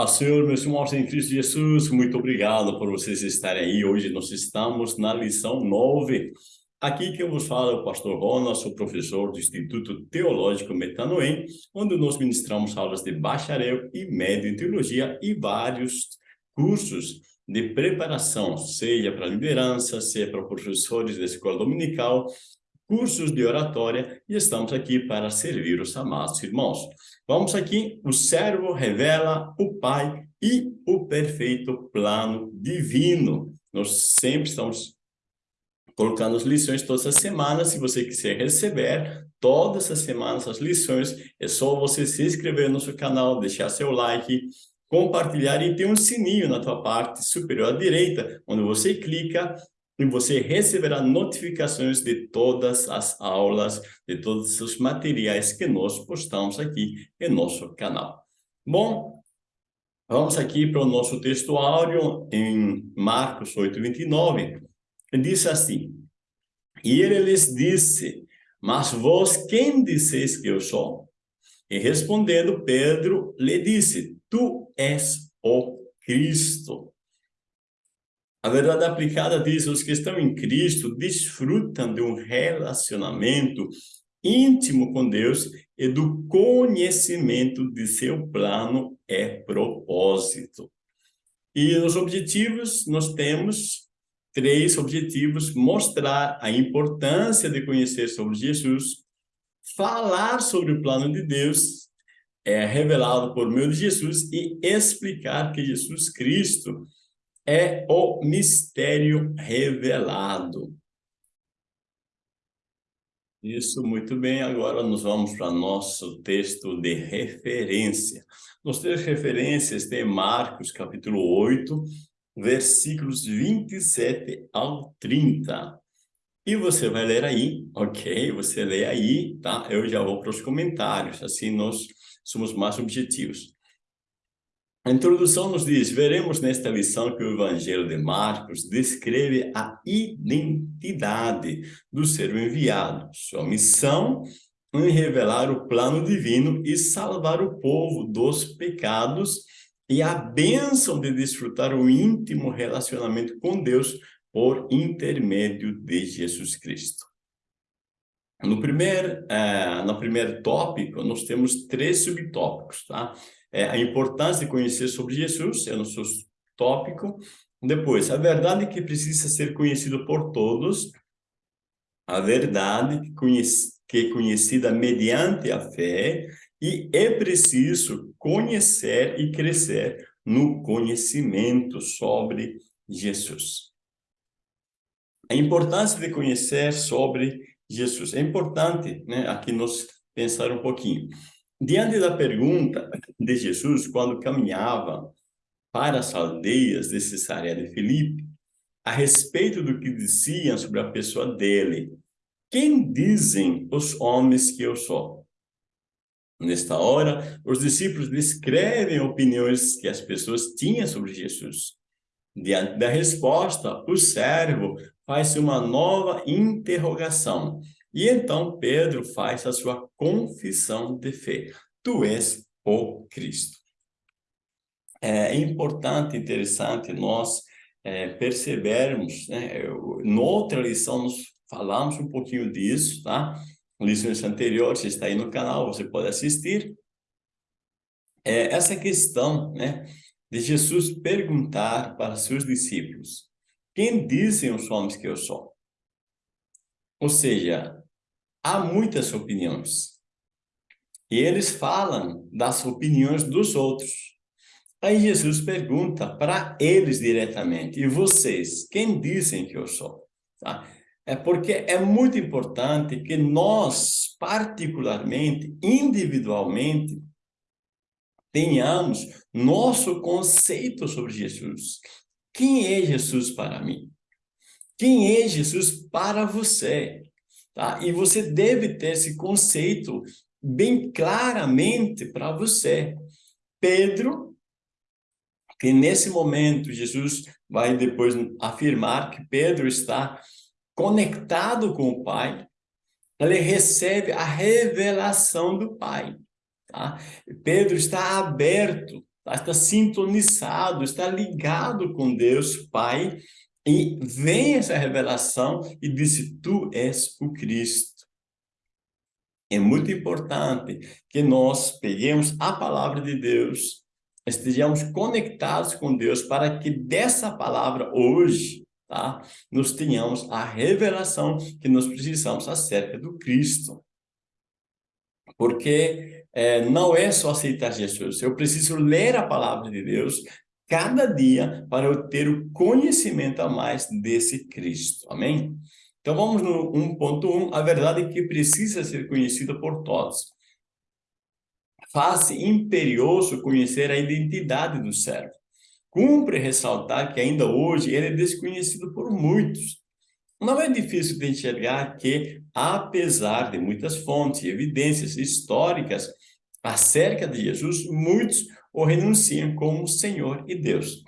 Paz, Senhor, meus irmãos em Cristo Jesus, muito obrigado por vocês estarem aí. Hoje nós estamos na lição 9. Aqui quem vos fala é o pastor Rona, sou professor do Instituto Teológico Metanoem, onde nós ministramos aulas de bacharel e médio em teologia e vários cursos de preparação, seja para liderança, seja para professores da escola dominical, cursos de oratória, e estamos aqui para servir os amados irmãos. Vamos aqui, o servo revela o Pai e o perfeito plano divino. Nós sempre estamos colocando as lições todas as semanas. Se você quiser receber todas as semanas as lições, é só você se inscrever no nosso canal, deixar seu like, compartilhar e tem um sininho na tua parte superior à direita, onde você clica e você receberá notificações de todas as aulas, de todos os materiais que nós postamos aqui em nosso canal. Bom, vamos aqui para o nosso texto áureo em Marcos 8, 29. Diz assim, E ele lhes disse, Mas vós quem disseis que eu sou? E respondendo, Pedro lhe disse, Tu és o Cristo. A verdade aplicada diz, os que estão em Cristo desfrutam de um relacionamento íntimo com Deus e do conhecimento de seu plano e propósito. E os objetivos, nós temos três objetivos, mostrar a importância de conhecer sobre Jesus, falar sobre o plano de Deus, é revelado por meio de Jesus, e explicar que Jesus Cristo é o mistério revelado. Isso, muito bem. Agora nós vamos para nosso texto de referência. Nos três referências tem Marcos, capítulo 8, versículos 27 ao 30. E você vai ler aí, ok? Você lê aí, tá? Eu já vou para os comentários, assim nós somos mais objetivos. A introdução nos diz, veremos nesta lição que o Evangelho de Marcos descreve a identidade do ser enviado, sua missão em revelar o plano divino e salvar o povo dos pecados e a bênção de desfrutar o íntimo relacionamento com Deus por intermédio de Jesus Cristo. No primeiro, uh, no primeiro tópico, nós temos três subtópicos, tá? É, a importância de conhecer sobre Jesus, é o nosso tópico. Depois, a verdade que precisa ser conhecida por todos, a verdade que, conhece, que é conhecida mediante a fé, e é preciso conhecer e crescer no conhecimento sobre Jesus. A importância de conhecer sobre Jesus. É importante, né, aqui nós pensar um pouquinho. Diante da pergunta de Jesus, quando caminhava para as aldeias de Cesareia de Filipe, a respeito do que diziam sobre a pessoa dele, quem dizem os homens que eu sou? Nesta hora, os discípulos descrevem opiniões que as pessoas tinham sobre Jesus. Diante da resposta, o servo faz uma nova interrogação. E então Pedro faz a sua confissão de fé. Tu és o Cristo. É importante, interessante nós é, percebermos, né? Noutra lição nós falamos um pouquinho disso, tá? Lições anteriores, está aí no canal, você pode assistir. É, essa questão, né? De Jesus perguntar para seus discípulos, quem dizem os homens que eu sou? Ou seja, há muitas opiniões. E eles falam das opiniões dos outros. Aí Jesus pergunta para eles diretamente, e vocês, quem dizem que eu sou? Tá? É porque é muito importante que nós, particularmente, individualmente, tenhamos nosso conceito sobre Jesus. Quem é Jesus para mim? Quem é Jesus para você? Tá? E você deve ter esse conceito bem claramente para você. Pedro, que nesse momento Jesus vai depois afirmar que Pedro está conectado com o Pai, ele recebe a revelação do Pai. Tá? Pedro está aberto tá? está sintonizado, está ligado com Deus Pai, e vem essa revelação e disse, tu és o Cristo. É muito importante que nós peguemos a palavra de Deus, estejamos conectados com Deus para que dessa palavra hoje, tá? Nós tenhamos a revelação que nós precisamos acerca do Cristo. Porque é, não é só aceitar Jesus, eu preciso ler a palavra de Deus cada dia para eu ter o conhecimento a mais desse Cristo. Amém? Então vamos no 1.1, a verdade é que precisa ser conhecida por todos. Faz imperioso conhecer a identidade do servo. Cumpre ressaltar que ainda hoje ele é desconhecido por muitos. Não é difícil de enxergar que, apesar de muitas fontes e evidências históricas acerca de Jesus, muitos o renunciam como Senhor e Deus.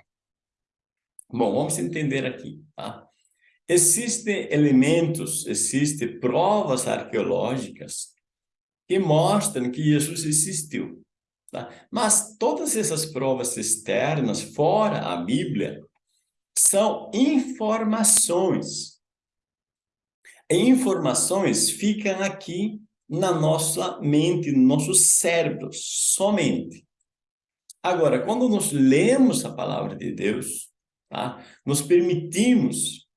Bom, vamos entender aqui, tá? Existem elementos, existem provas arqueológicas que mostram que Jesus existiu. Tá? Mas todas essas provas externas, fora a Bíblia, são informações. Informações ficam aqui na nossa mente, no nosso cérebro, somente. Agora, quando nós lemos a palavra de Deus, tá? nos permitimos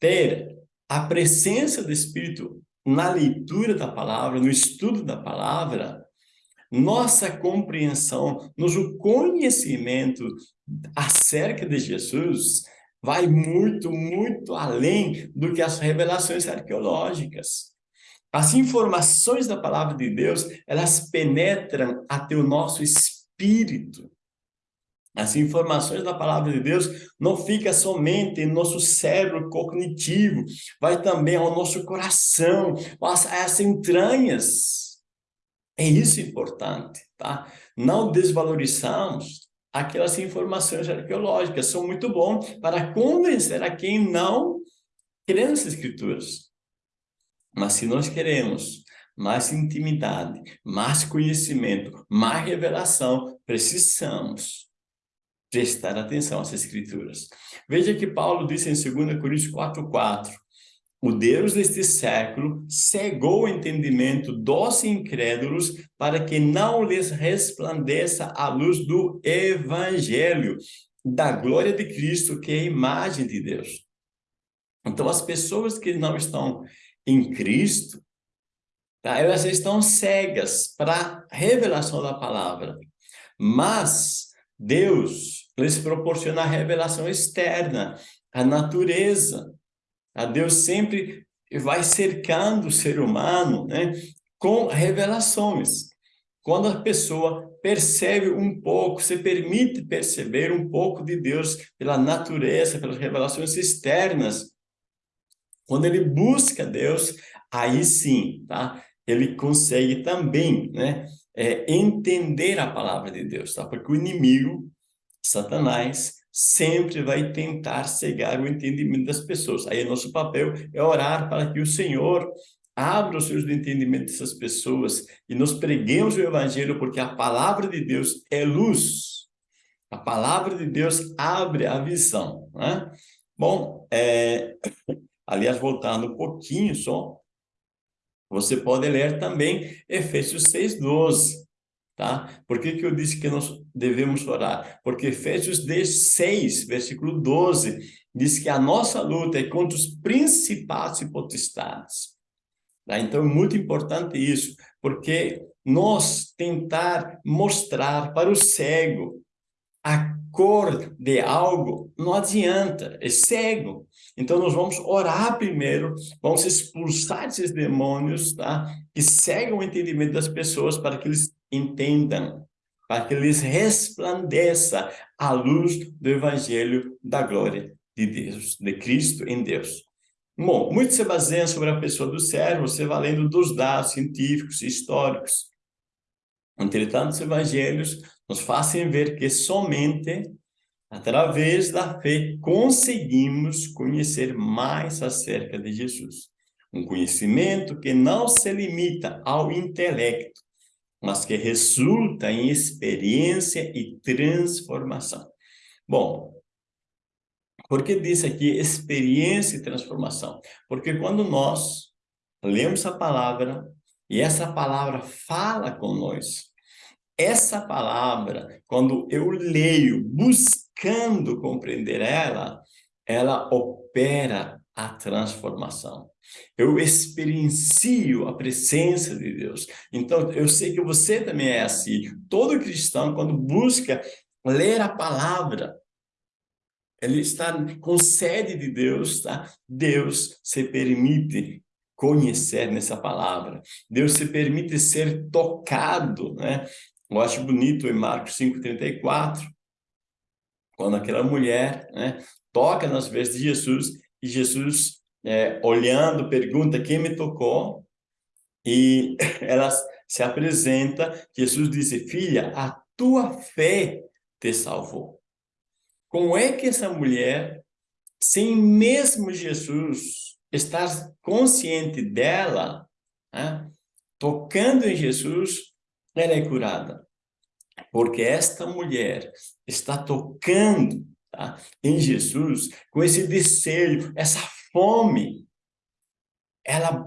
ter a presença do Espírito na leitura da palavra, no estudo da palavra, nossa compreensão, nosso conhecimento acerca de Jesus vai muito, muito além do que as revelações arqueológicas. As informações da palavra de Deus, elas penetram até o nosso espírito. As informações da palavra de Deus não fica somente em nosso cérebro cognitivo, vai também ao nosso coração, às entranhas. É isso importante, tá? Não desvalorizamos aquelas informações arqueológicas, são muito bons para convencer a quem não crê nas escrituras. Mas se nós queremos mais intimidade, mais conhecimento, mais revelação, precisamos prestar atenção às escrituras. Veja que Paulo disse em 2 Coríntios 4,4, o Deus deste século cegou o entendimento dos incrédulos para que não lhes resplandeça a luz do evangelho, da glória de Cristo, que é a imagem de Deus. Então, as pessoas que não estão em Cristo, tá? elas estão cegas para a revelação da palavra. Mas Deus lhes proporciona a revelação externa, a natureza. A Deus sempre vai cercando o ser humano né, com revelações. Quando a pessoa percebe um pouco, se permite perceber um pouco de Deus pela natureza, pelas revelações externas, quando ele busca Deus, aí sim, tá? Ele consegue também, né? é, entender a palavra de Deus, tá? Porque o inimigo, Satanás, sempre vai tentar cegar o entendimento das pessoas. Aí nosso papel é orar para que o Senhor abra os seus entendimentos dessas pessoas e nos preguemos o evangelho, porque a palavra de Deus é luz. A palavra de Deus abre a visão, né? Bom, é... aliás, voltando um pouquinho só, você pode ler também Efésios 6,12, tá? Por que, que eu disse que nós devemos orar? Porque Efésios 6, versículo 12, diz que a nossa luta é contra os principados e potestades. Tá? Então, é muito importante isso, porque nós tentar mostrar para o cego a cor de algo, não adianta, é cego. Então, nós vamos orar primeiro, vamos expulsar esses demônios, tá? Que cegam o entendimento das pessoas para que eles entendam, para que eles resplandeça a luz do evangelho da glória de Deus, de Cristo em Deus. Bom, muito se baseia sobre a pessoa do servo, você vai lendo dos dados científicos, históricos. Entretanto, os evangelhos nos fazem ver que somente Através da fé, conseguimos conhecer mais acerca de Jesus. Um conhecimento que não se limita ao intelecto, mas que resulta em experiência e transformação. Bom, por que diz aqui experiência e transformação? Porque quando nós lemos a palavra e essa palavra fala nós, essa palavra, quando eu leio buscando compreender ela, ela opera a transformação. Eu experiencio a presença de Deus. Então, eu sei que você também é assim. Todo cristão, quando busca ler a palavra, ele está com sede de Deus, tá? Deus se permite conhecer nessa palavra. Deus se permite ser tocado, né? Eu acho bonito em Marcos 5:34, quando aquela mulher, né, toca nas vestes de Jesus e Jesus é, olhando pergunta quem me tocou e ela se apresenta, Jesus disse: "Filha, a tua fé te salvou". Como é que essa mulher, sem mesmo Jesus estar consciente dela, né, tocando em Jesus, ela é curada? Porque esta mulher está tocando tá, em Jesus com esse desejo, essa fome. Ela,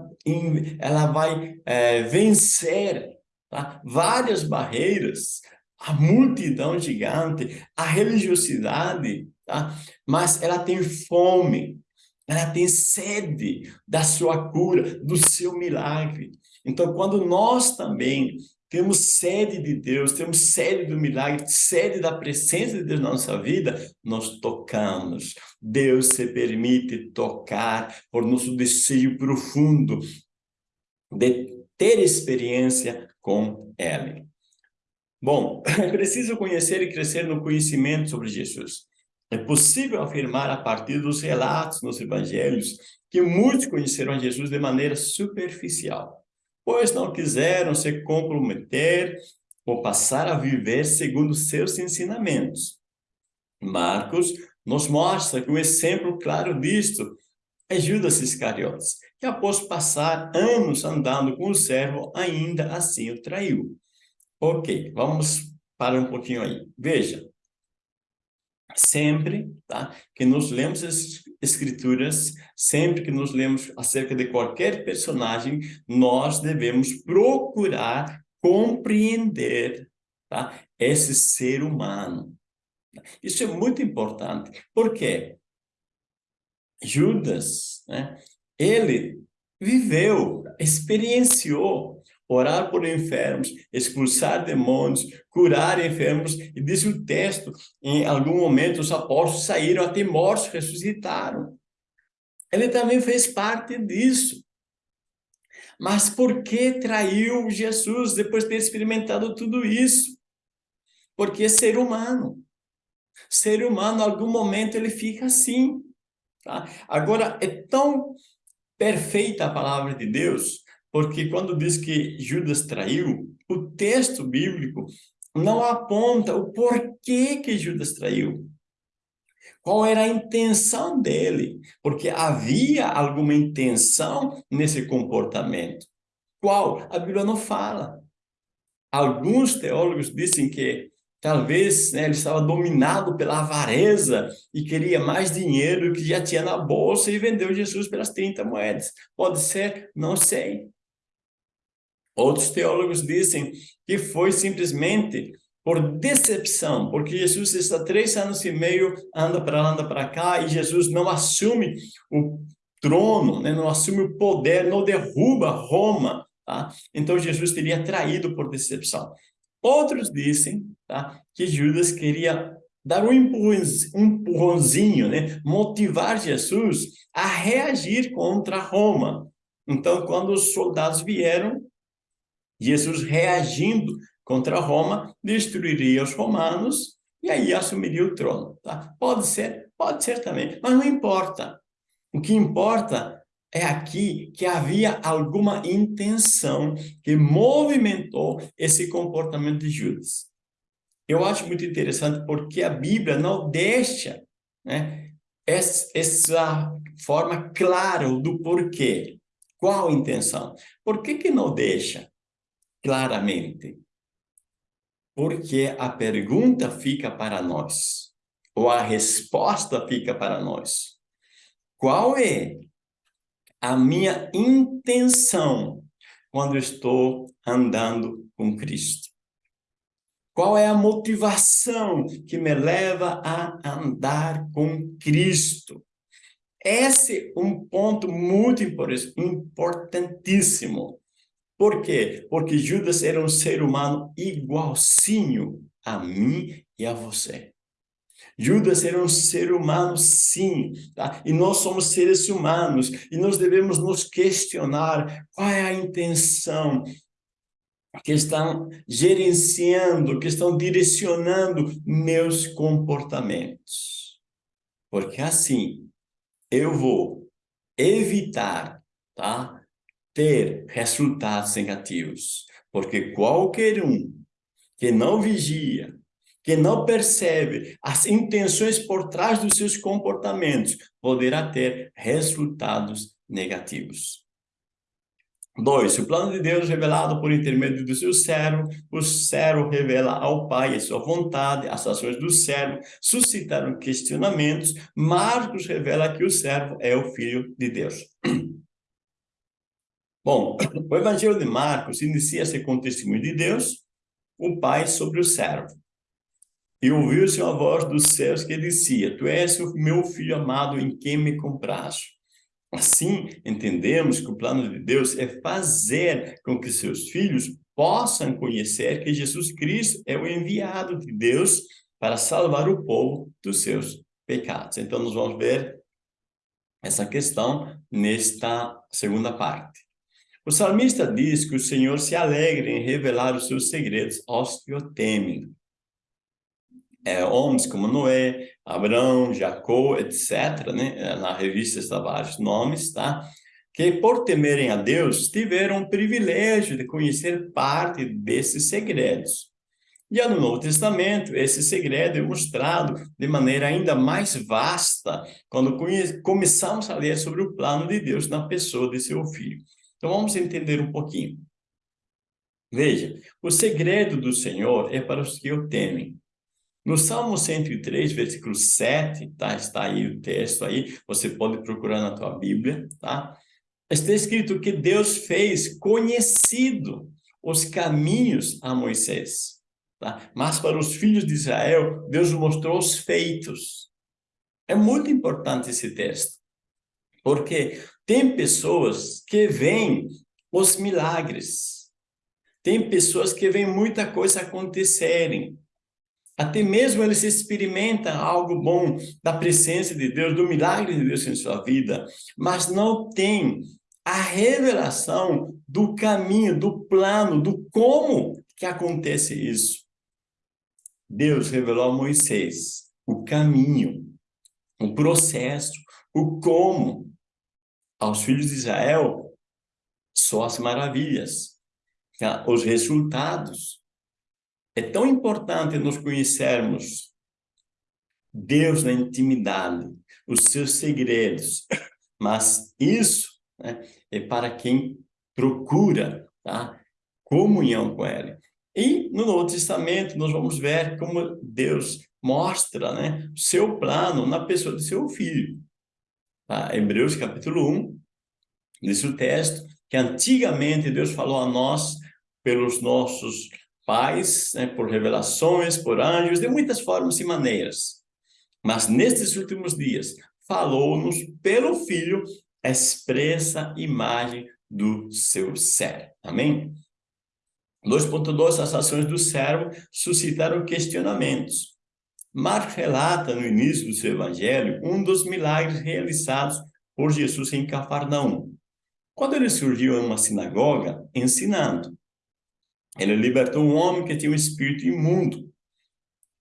ela vai é, vencer tá, várias barreiras a multidão gigante, a religiosidade, tá? mas ela tem fome, ela tem sede da sua cura, do seu milagre. Então, quando nós também temos sede de Deus, temos sede do milagre, sede da presença de Deus na nossa vida, nós tocamos. Deus se permite tocar por nosso desejo profundo de ter experiência com Ele. Bom, é preciso conhecer e crescer no conhecimento sobre Jesus. É possível afirmar a partir dos relatos nos evangelhos que muitos conheceram Jesus de maneira superficial, pois não quiseram se comprometer ou passar a viver segundo seus ensinamentos. Marcos nos mostra que um exemplo claro disto é Judas Iscariotes, que após passar anos andando com o servo, ainda assim o traiu. Ok, vamos para um pouquinho aí. Veja, sempre tá, que nos lemos as escrituras, sempre que nos lemos acerca de qualquer personagem, nós devemos procurar compreender tá, esse ser humano. Isso é muito importante. Por quê? Judas, né, ele viveu, experienciou orar por enfermos, expulsar demônios, curar enfermos, e diz o texto, em algum momento os apóstolos saíram até mortos, ressuscitaram. Ele também fez parte disso. Mas por que traiu Jesus depois de ter experimentado tudo isso? Porque é ser humano. Ser humano, em algum momento, ele fica assim. Tá? Agora, é tão perfeita a palavra de Deus porque quando diz que Judas traiu, o texto bíblico não aponta o porquê que Judas traiu. Qual era a intenção dele? Porque havia alguma intenção nesse comportamento. Qual? A Bíblia não fala. Alguns teólogos dizem que talvez né, ele estava dominado pela avareza e queria mais dinheiro que já tinha na bolsa e vendeu Jesus pelas 30 moedas. Pode ser? Não sei. Outros teólogos dizem que foi simplesmente por decepção, porque Jesus está três anos e meio, anda para lá, anda para cá, e Jesus não assume o trono, né? não assume o poder, não derruba Roma. Tá? Então, Jesus teria traído por decepção. Outros dizem tá? que Judas queria dar um empurrãozinho, né? motivar Jesus a reagir contra Roma. Então, quando os soldados vieram, Jesus reagindo contra Roma, destruiria os romanos e aí assumiria o trono. Tá? Pode ser, pode ser também, mas não importa. O que importa é aqui que havia alguma intenção que movimentou esse comportamento de Judas. Eu acho muito interessante porque a Bíblia não deixa né, essa forma clara do porquê. Qual a intenção? Por que, que não deixa? Claramente. Porque a pergunta fica para nós, ou a resposta fica para nós. Qual é a minha intenção quando estou andando com Cristo? Qual é a motivação que me leva a andar com Cristo? Esse é um ponto muito importantíssimo. Por quê? Porque Judas era um ser humano igualzinho a mim e a você. Judas era um ser humano, sim, tá? E nós somos seres humanos, e nós devemos nos questionar qual é a intenção que estão gerenciando, que estão direcionando meus comportamentos. Porque assim, eu vou evitar, tá? Ter resultados negativos. Porque qualquer um que não vigia, que não percebe as intenções por trás dos seus comportamentos, poderá ter resultados negativos. Dois, o plano de Deus revelado por intermédio do seu servo, o servo revela ao Pai a sua vontade, as ações do servo suscitaram questionamentos, Marcos revela que o servo é o Filho de Deus. Bom, o Evangelho de Marcos inicia-se com o testemunho de Deus, o Pai sobre o servo. E ouviu-se uma voz dos céus que dizia, Tu és o meu filho amado em quem me compraste. Assim, entendemos que o plano de Deus é fazer com que seus filhos possam conhecer que Jesus Cristo é o enviado de Deus para salvar o povo dos seus pecados. Então, nós vamos ver essa questão nesta segunda parte. O salmista diz que o Senhor se alegra em revelar os seus segredos aos que o temem é, homens como Noé, Abraão, Jacó, etc., né? É, na revista está vários nomes, tá? Que por temerem a Deus, tiveram o privilégio de conhecer parte desses segredos. E no Novo Testamento, esse segredo é mostrado de maneira ainda mais vasta quando começamos a ler sobre o plano de Deus na pessoa de seu Filho. Então vamos entender um pouquinho. Veja, o segredo do Senhor é para os que o temem. No Salmo 103, versículo 7, tá? Está aí o texto aí, você pode procurar na tua Bíblia, tá? Está escrito que Deus fez conhecido os caminhos a Moisés, tá? Mas para os filhos de Israel, Deus mostrou os feitos. É muito importante esse texto, porque tem pessoas que veem os milagres, tem pessoas que veem muita coisa acontecerem, até mesmo ele se experimenta algo bom da presença de Deus, do milagre de Deus em sua vida, mas não tem a revelação do caminho, do plano, do como que acontece isso. Deus revelou a Moisés o caminho, o processo, o como. Aos filhos de Israel, só as maravilhas, tá? os resultados, é tão importante nós conhecermos Deus na intimidade, os seus segredos, mas isso né, é para quem procura tá? comunhão com Ele. E no Novo Testamento nós vamos ver como Deus mostra né, seu plano na pessoa de seu Filho. Tá? Hebreus capítulo 1, diz o texto que antigamente Deus falou a nós pelos nossos pais, né, por revelações, por anjos, de muitas formas e maneiras. Mas nestes últimos dias, falou-nos pelo Filho, expressa imagem do seu ser. Amém? 2.2, as ações do servo suscitaram questionamentos. Marcos relata no início do seu evangelho um dos milagres realizados por Jesus em Cafarnaum. Quando ele surgiu em uma sinagoga ensinando, ele libertou um homem que tinha um espírito imundo.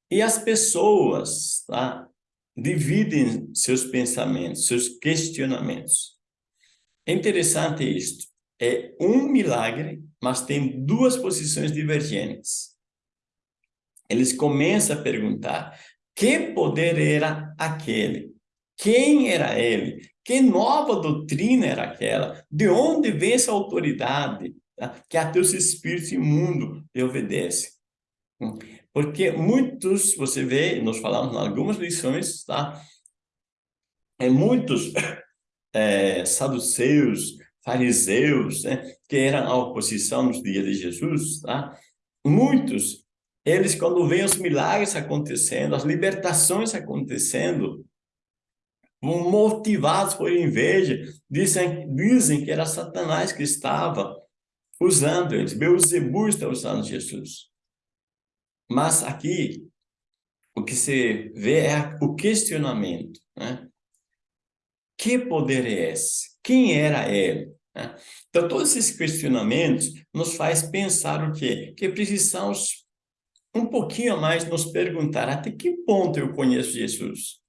E as pessoas tá, dividem seus pensamentos, seus questionamentos. É interessante isto. É um milagre, mas tem duas posições divergentes. Eles começam a perguntar, que poder era aquele? Quem era ele? Que nova doutrina era aquela? De onde vem essa autoridade? tá? que até os espíritos imundos lhe obedecem. Porque muitos, você vê, nós falamos em algumas lições, tá? É, muitos é, saduceus, fariseus, né, que eram a oposição nos dias de Jesus, tá? Muitos, eles quando veem os milagres acontecendo, as libertações acontecendo, motivados por inveja, dizem, dizem que era Satanás que estava usando eles, Beuzebu está usando Jesus. Mas aqui, o que se vê é o questionamento, né? Que poder é esse? Quem era ele? Né? Então, todos esses questionamentos nos faz pensar o quê? Que precisamos um pouquinho mais nos perguntar até que ponto eu conheço Jesus?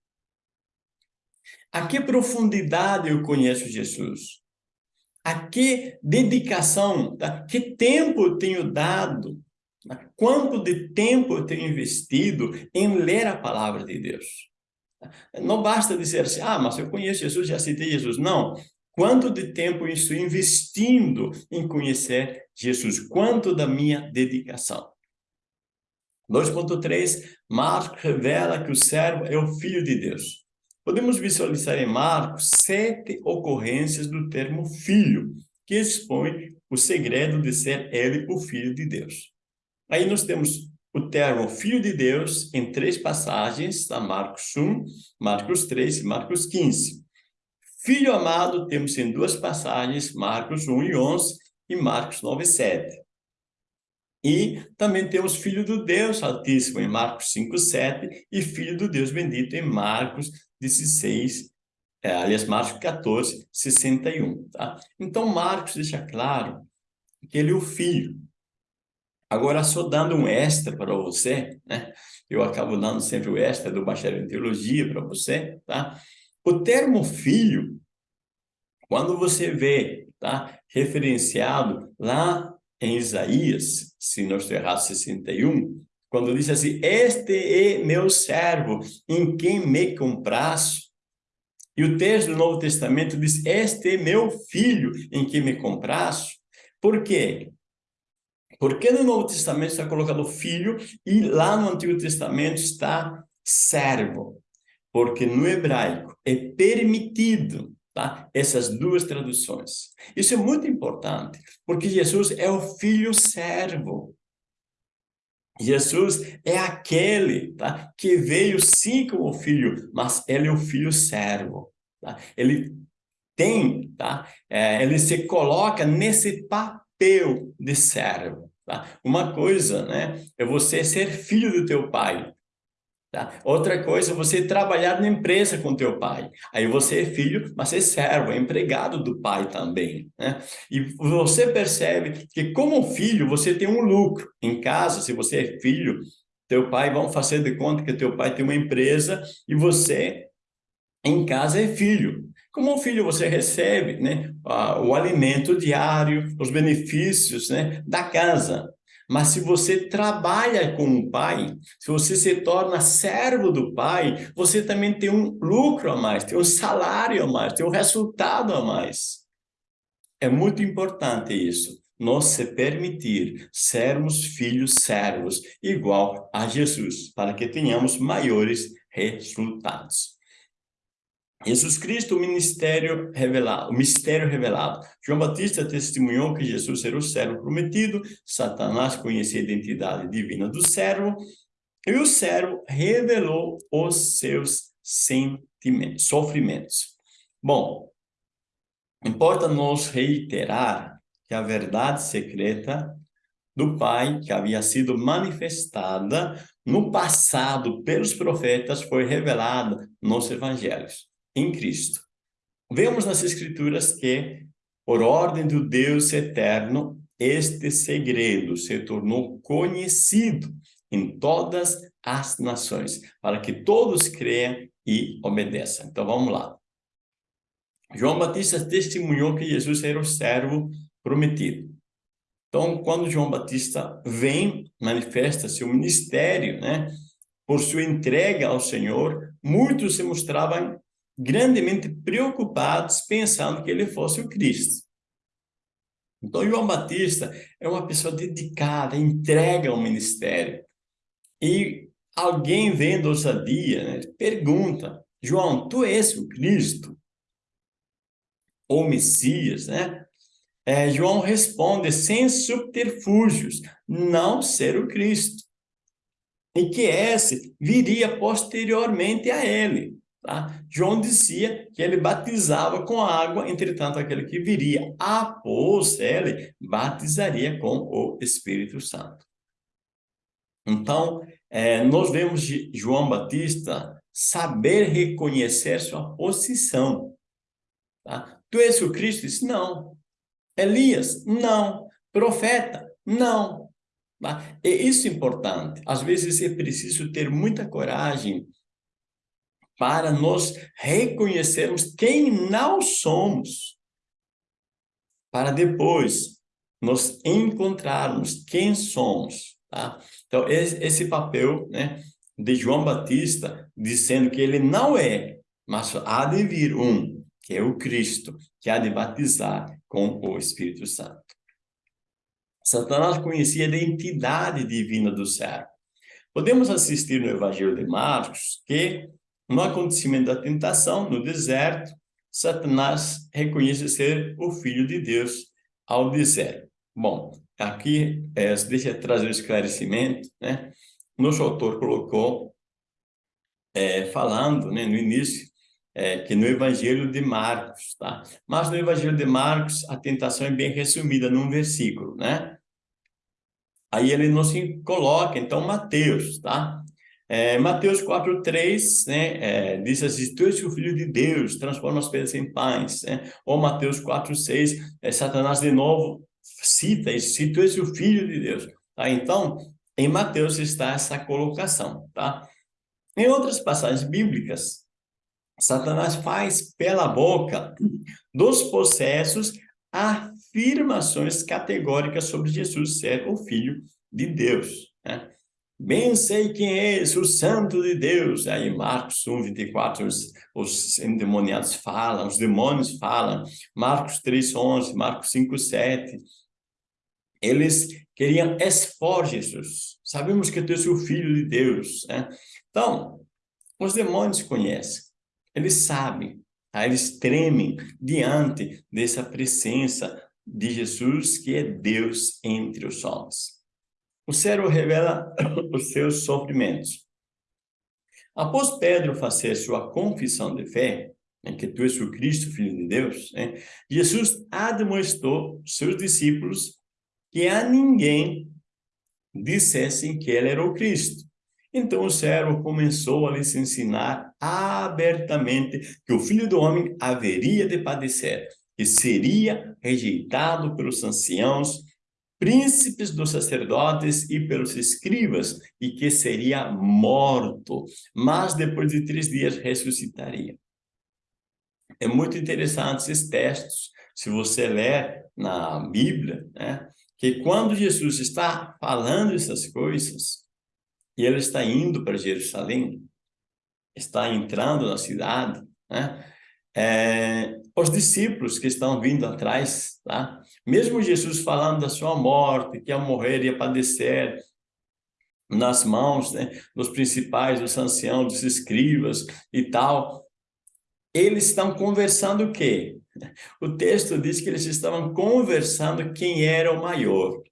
A que profundidade eu conheço Jesus? A que dedicação, a que tempo eu tenho dado? Quanto de tempo eu tenho investido em ler a palavra de Deus? Não basta dizer assim, ah, mas eu conheço Jesus, já citei Jesus. Não. Quanto de tempo eu estou investindo em conhecer Jesus? Quanto da minha dedicação? 2.3, Marcos revela que o servo é o Filho de Deus. Podemos visualizar em Marcos sete ocorrências do termo filho, que expõe o segredo de ser ele o Filho de Deus. Aí nós temos o termo Filho de Deus em três passagens, tá? Marcos 1, Marcos 3 e Marcos 15. Filho amado temos em duas passagens, Marcos 1 e 11 e Marcos 9 e 7. E também temos Filho do Deus Altíssimo em Marcos 5, 7 e Filho do Deus Bendito em Marcos 16, é, aliás, Marcos 14, 61. Tá? Então, Marcos deixa claro que ele é o Filho. Agora, só dando um extra para você, né? Eu acabo dando sempre o extra do bacharel em teologia para você, tá? O termo filho, quando você vê, tá? Referenciado lá em Isaías, se não estou errado, 61, quando diz assim, este é meu servo, em quem me compraço. E o texto do Novo Testamento diz, este é meu filho, em quem me compraço. Por quê? Porque no Novo Testamento está colocado filho e lá no Antigo Testamento está servo. Porque no hebraico é permitido tá? essas duas traduções. Isso é muito importante, porque Jesus é o filho servo. Jesus é aquele tá? que veio sim como filho, mas ele é o filho servo. Tá? Ele tem, tá? É, ele se coloca nesse papel de servo. Tá? Uma coisa né, é você ser filho do teu pai. Tá? Outra coisa você trabalhar na empresa com teu pai. Aí você é filho, mas é servo, é empregado do pai também. Né? E você percebe que como filho você tem um lucro. Em casa, se você é filho, teu pai, vão fazer de conta que teu pai tem uma empresa e você em casa é filho. Como filho, você recebe né, o alimento diário, os benefícios né, da casa. Mas se você trabalha com o pai, se você se torna servo do pai, você também tem um lucro a mais, tem um salário a mais, tem um resultado a mais. É muito importante isso, nós se permitir sermos filhos servos, igual a Jesus, para que tenhamos maiores resultados. Jesus Cristo, o ministério revelado, o mistério revelado. João Batista testemunhou que Jesus era o servo prometido, Satanás conhecia a identidade divina do servo, e o servo revelou os seus sentimentos, sofrimentos. Bom, importa nos reiterar que a verdade secreta do Pai, que havia sido manifestada no passado pelos profetas, foi revelada nos evangelhos em Cristo. Vemos nas Escrituras que, por ordem do Deus eterno, este segredo se tornou conhecido em todas as nações, para que todos creiam e obedeçam. Então, vamos lá. João Batista testemunhou que Jesus era o servo prometido. Então, quando João Batista vem, manifesta seu ministério, né? Por sua entrega ao Senhor, muitos se mostravam grandemente preocupados, pensando que ele fosse o Cristo. Então, João Batista é uma pessoa dedicada, entrega ao ministério. E alguém vendo ousadia, né, pergunta, João, tu és o Cristo? Ou Messias, né? É, João responde sem subterfúgios, não ser o Cristo. E que esse viria posteriormente a ele. Tá? João dizia que ele batizava com água, entretanto, aquele que viria após ele batizaria com o Espírito Santo. Então, é, nós vemos João Batista saber reconhecer sua posição. Tá? Tu és o Cristo? Disse, não. Elias? Não. Profeta? Não. Tá? E isso é importante. Às vezes é preciso ter muita coragem para nós reconhecermos quem não somos, para depois nos encontrarmos quem somos. Tá? Então, esse, esse papel né, de João Batista, dizendo que ele não é, mas há de vir um, que é o Cristo, que há de batizar com o Espírito Santo. Satanás conhecia a identidade divina do servo. Podemos assistir no Evangelho de Marcos que no acontecimento da tentação, no deserto, Satanás reconhece ser o Filho de Deus ao dizer. Bom, aqui, é, deixa eu trazer um esclarecimento, né? Nosso autor colocou, é, falando né, no início, é, que no Evangelho de Marcos, tá? Mas no Evangelho de Marcos, a tentação é bem resumida num versículo, né? Aí ele nos coloca, então, Mateus, tá? É, Mateus 4,3 né, é, diz assim, tu és o filho de Deus, transforma as pedras em pães. Né? Ou Mateus 4,6, é, Satanás de novo cita isso, se tu és o filho de Deus. Tá? Então, em Mateus está essa colocação. Tá? Em outras passagens bíblicas, Satanás faz pela boca dos possessos afirmações categóricas sobre Jesus ser o filho de Deus. Né? Bem sei quem é esse, o santo de Deus. Aí Marcos 1, 24, os, os endemoniados falam, os demônios falam. Marcos 3, 11, Marcos 5, 7. Eles queriam expor Jesus. Sabemos que tu és o Filho de Deus. Né? Então, os demônios conhecem. Eles sabem. Tá? Eles tremem diante dessa presença de Jesus, que é Deus entre os homens. O cérebro revela os seus sofrimentos. Após Pedro fazer sua confissão de fé, né, que tu és o Cristo, Filho de Deus, né, Jesus admoestou seus discípulos que a ninguém dissessem que ele era o Cristo. Então o servo começou a lhes ensinar abertamente que o Filho do Homem haveria de padecer, que seria rejeitado pelos anciãos, príncipes dos sacerdotes e pelos escribas, e que seria morto, mas depois de três dias ressuscitaria. É muito interessante esses textos, se você ler na Bíblia, né, que quando Jesus está falando essas coisas, e ele está indo para Jerusalém, está entrando na cidade, né, é, os discípulos que estão vindo atrás, tá? Mesmo Jesus falando da sua morte, que ia morrer, ia padecer, nas mãos né, dos principais, dos anciãos, dos escribas e tal, eles estão conversando o quê? O texto diz que eles estavam conversando quem era o maior.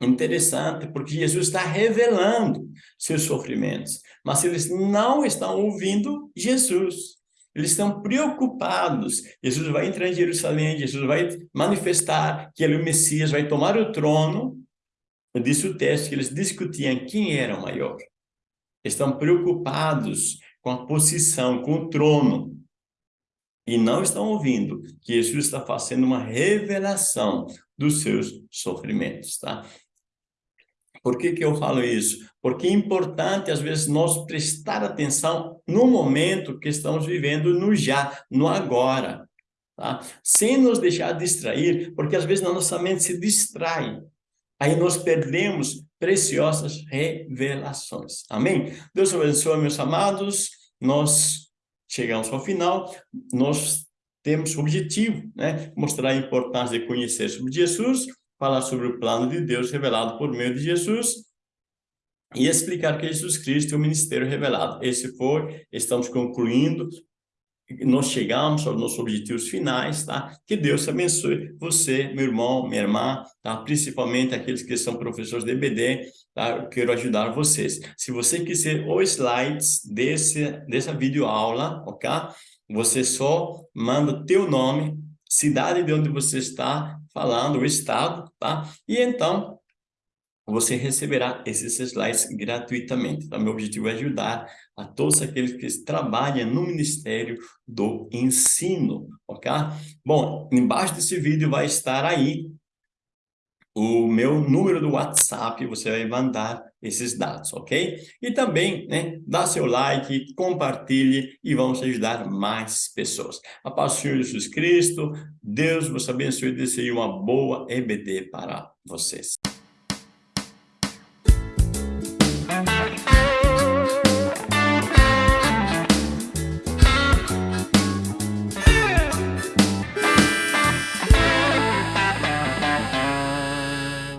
Interessante, porque Jesus está revelando seus sofrimentos, mas eles não estão ouvindo Jesus. Eles estão preocupados. Jesus vai entrar em Jerusalém, Jesus vai manifestar que ele é o Messias, vai tomar o trono. Disse o texto que eles discutiam quem era o maior. Estão preocupados com a posição, com o trono. E não estão ouvindo que Jesus está fazendo uma revelação dos seus sofrimentos, tá? Por que, que eu falo isso? Porque é importante, às vezes, nós prestar atenção no momento que estamos vivendo, no já, no agora. Tá? Sem nos deixar distrair, porque às vezes a nossa mente se distrai. Aí nós perdemos preciosas revelações. Amém? Deus abençoe, meus amados. Nós chegamos ao final. Nós temos objetivo, né? Mostrar a importância de conhecer sobre Jesus, falar sobre o plano de Deus revelado por meio de Jesus e explicar que Jesus Cristo é o ministério revelado. Esse foi, estamos concluindo, nós chegamos aos nossos objetivos finais, tá? Que Deus abençoe você, meu irmão, minha irmã, tá? Principalmente aqueles que são professores de EBD, tá? Eu quero ajudar vocês. Se você quiser os slides desse, dessa videoaula, ok? Você só manda teu nome, cidade de onde você está falando, o estado, tá? E então, você receberá esses slides gratuitamente. Então, meu objetivo é ajudar a todos aqueles que trabalham no Ministério do Ensino, ok? Bom, embaixo desse vídeo vai estar aí o meu número do WhatsApp, você vai mandar esses dados, ok? E também, né, dá seu like, compartilhe e vamos ajudar mais pessoas. A paz do Senhor Jesus Cristo, Deus vos abençoe e desejo uma boa EBD para vocês.